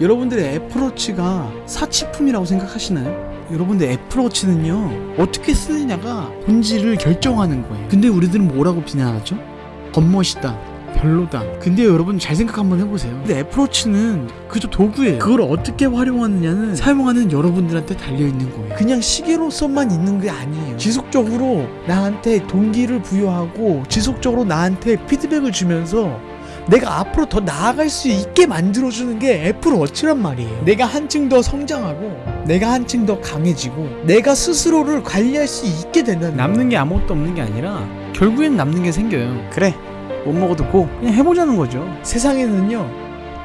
여러분들의 애플워치가 사치품이라고 생각하시나요? 여러분들 애플워치는요 어떻게 쓰느냐가 본질을 결정하는 거예요. 근데 우리들은 뭐라고 비난하죠? 겉멋이다 별로다. 근데 여러분 잘 생각 한번 해보세요. 근데 애플워치는 그저 도구예요. 그걸 어떻게 활용하느냐는 사용하는 여러분들한테 달려있는 거예요. 그냥 시계로서만 있는 게 아니에요. 지속적으로 나한테 동기를 부여하고 지속적으로 나한테 피드백을 주면서 내가 앞으로 더 나아갈 수 있게 만들어주는 게 애플워치란 말이에요. 내가 한층 더 성장하고, 내가 한층 더 강해지고, 내가 스스로를 관리할 수 있게 된다는 남는 게 아무것도 없는 게 아니라 결국엔 남는 게 생겨요. 그래, 못 먹어도 고 그냥 해보자는 거죠. 세상에는요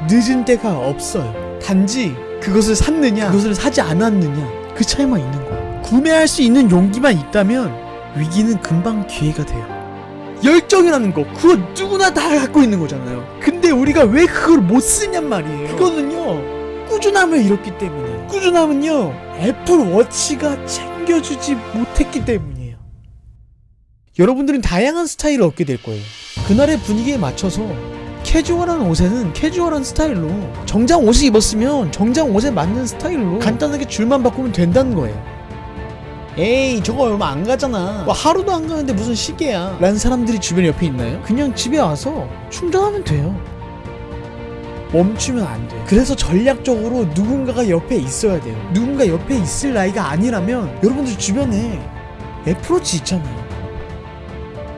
늦은 때가 없어요. 단지 그것을 샀느냐, 그것을 사지 않았느냐 그 차이만 있는 거예요. 구매할 수 있는 용기만 있다면 위기는 금방 기회가 돼요. 열정이라는 거 그거 누구나 다 갖고 있는 거잖아요. 근데 우리가 왜 그걸 못 쓰냔 말이에요. 그거는요 꾸준함을 잃었기 때문에. 꾸준함은요 애플워치가 챙겨주지 못했기 때문이에요. 여러분들은 다양한 스타일을 얻게 될 거예요. 그날의 분위기에 맞춰서 캐주얼한 옷에는 캐주얼한 스타일로 정장 옷을 입었으면 정장 옷에 맞는 스타일로 간단하게 줄만 바꾸면 된다는 거예요 에이 저거 얼마 안 가잖아 뭐 하루도 안 가는데 무슨 시계야 라는 사람들이 주변 옆에 있나요? 그냥 집에 와서 충전하면 돼요 멈추면 안 돼. 그래서 전략적으로 누군가가 옆에 있어야 돼요. 누군가 옆에 있을 나이가 아니라면 여러분들 주변에 애플워치 있잖아요.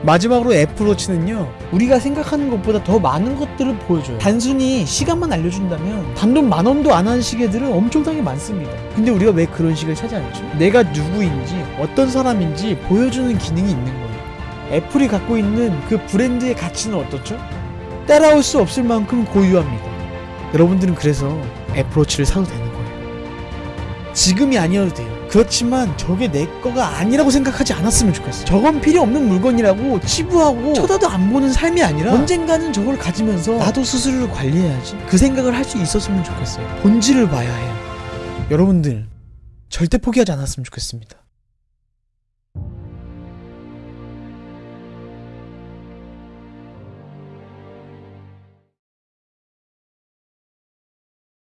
마지막으로 애플워치는요 우리가 생각하는 것보다 더 많은 것들을 보여줘요. 단순히 시간만 알려준다면 단돈 만 원도 안 하는 시계들은 엄청나게 많습니다. 근데 우리가 왜 그런 시계를 찾지 않죠? 내가 누구인지 어떤 사람인지 보여주는 기능이 있는 거예요. 애플이 갖고 있는 그 브랜드의 가치는 어떻죠? 따라올 수 없을 만큼 고유합니다. 여러분들은 그래서 애플워치를 사도 되는 거예요. 지금이 아니어도 돼요 그렇지만 저게 내 거가 아니라고 생각하지 않았으면 좋겠어. 저건 필요 없는 물건이라고 치부하고 쳐다도 안 보는 삶이 아니라 언젠가는 저걸 가지면서 나도 스스로를 관리해야지. 그 생각을 할 수 있었으면 좋겠어요. 본질을 봐야 해요. 여러분들 절대 포기하지 않았으면 좋겠습니다.